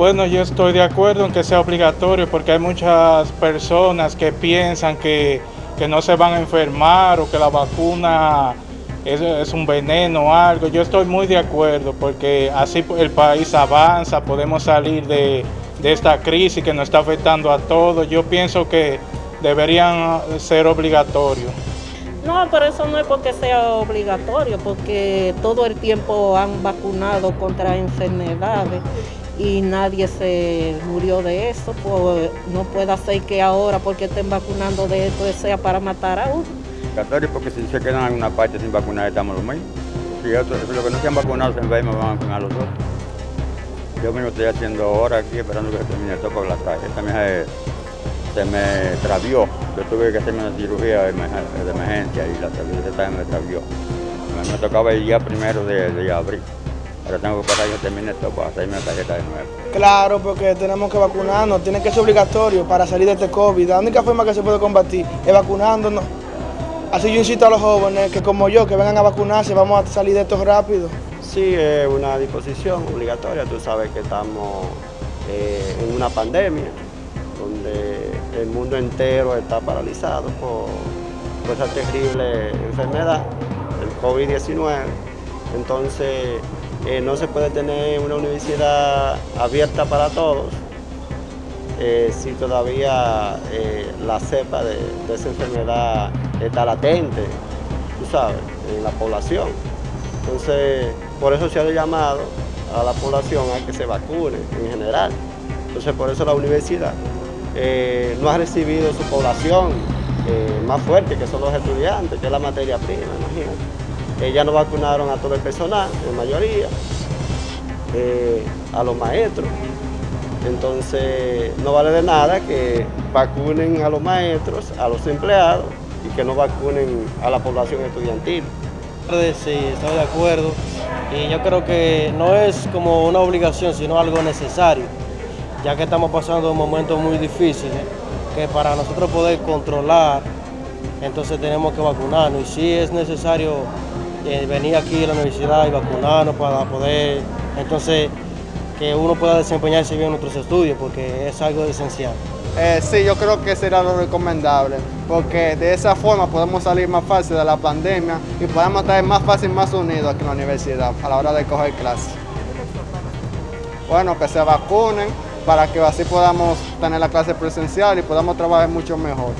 Bueno, yo estoy de acuerdo en que sea obligatorio porque hay muchas personas que piensan que, que no se van a enfermar o que la vacuna es, un veneno o algo. Yo estoy muy de acuerdo porque así el país avanza, podemos salir de, de esta crisis que nos está afectando a todos. Yo pienso que deberían ser obligatorios. No, pero eso no es porque sea obligatorio, porque todo el tiempo han vacunado contra enfermedades y nadie se murió de eso, pues no puede ser que ahora porque estén vacunando de esto sea para matar a uno. Obligatorio porque si se quedan en una parte sin vacunar estamos los mismos. Si otros, los que no se han vacunado se enferman van a vacunar los otros. Yo mismo estoy haciendo hora aquí esperando que se termine el toque la tarjeta mía se me travió. Yo tuve que hacerme una cirugía de emergencia y la tarjeta me travió. Me tocaba el día primero de, de abril. Ahora tengo que esperar que termine esto para hacerme la tarjeta de nuevo. Claro, porque tenemos que vacunarnos, tiene que ser obligatorio para salir de este COVID. La única forma que se puede combatir es vacunándonos. Así yo incito a los jóvenes que como yo, que vengan a vacunarse, vamos a salir de esto rápido. Sí, es una disposición obligatoria. Tú sabes que estamos eh, en una pandemia donde el mundo entero está paralizado por, por esa terrible enfermedad, el COVID-19. Entonces, eh, no se puede tener una universidad abierta para todos eh, si todavía eh, la cepa de, de, esa enfermedad está latente, tú sabes, en la población. Entonces, por eso se ha llamado a la población a que se vacune en general. Entonces, por eso la universidad no ha recibido su población más fuerte, que son los estudiantes, que es la materia prima, imagínate. Eh, ya no vacunaron a todo el personal, en mayoría, eh, a los maestros. Entonces, no vale de nada que vacunen a los maestros, a los empleados, y que no vacunen a la población estudiantil. Sí, estoy de acuerdo. Y yo creo que no es como una obligación, sino algo necesario, ya que estamos pasando momentos muy difíciles, que para nosotros poder controlar, entonces tenemos que vacunarnos. Y sí es necesario eh, venir aquí a la universidad y vacunarnos para poder, entonces, que uno pueda desempeñarse bien en nuestros estudios, porque es algo esencial. Eh, sí, yo creo que será lo recomendable, porque de esa forma podemos salir más fácil de la pandemia y podemos estar más fácil, más unidos aquí en la universidad a la hora de coger clases. Bueno, que se vacunen para que así podamos tener la clase presencial y podamos trabajar mucho mejor.